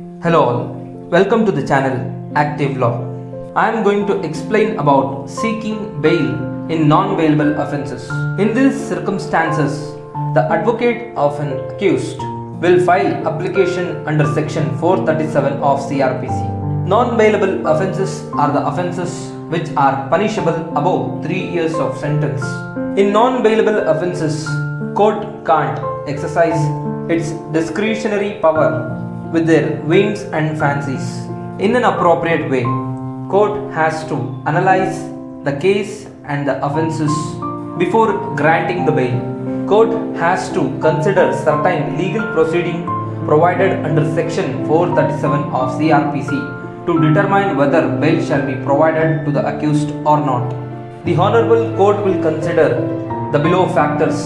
Hello all, welcome to the channel Active Law. I am going to explain about seeking bail in non-bailable offences. In these circumstances, the advocate of an accused will file application under section 437 of CRPC. Non-bailable offences are the offences which are punishable above 3 years of sentence. In non-bailable offences, court can't exercise its discretionary power with their whims and fancies. In an appropriate way, court has to analyze the case and the offences before granting the bail. Court has to consider certain legal proceeding provided under section 437 of CRPC to determine whether bail shall be provided to the accused or not. The Honorable Court will consider the below factors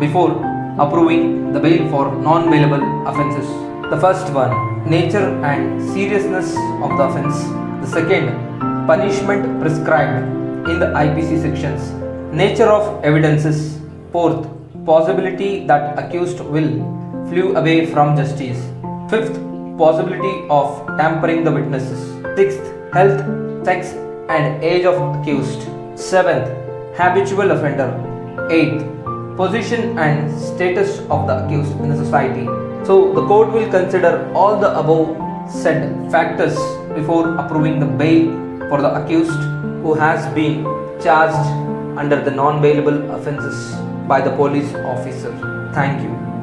before approving the bail for non-bailable offences. The first one, nature and seriousness of the offence. The second, punishment prescribed in the IPC sections. Nature of evidences. Fourth, possibility that accused will flew away from justice. Fifth, possibility of tampering the witnesses. Sixth, health, sex and age of accused. Seventh, habitual offender. Eighth, position and status of the accused in the society. So the court will consider all the above said factors before approving the bail for the accused who has been charged under the non-bailable offences by the police officer. Thank you.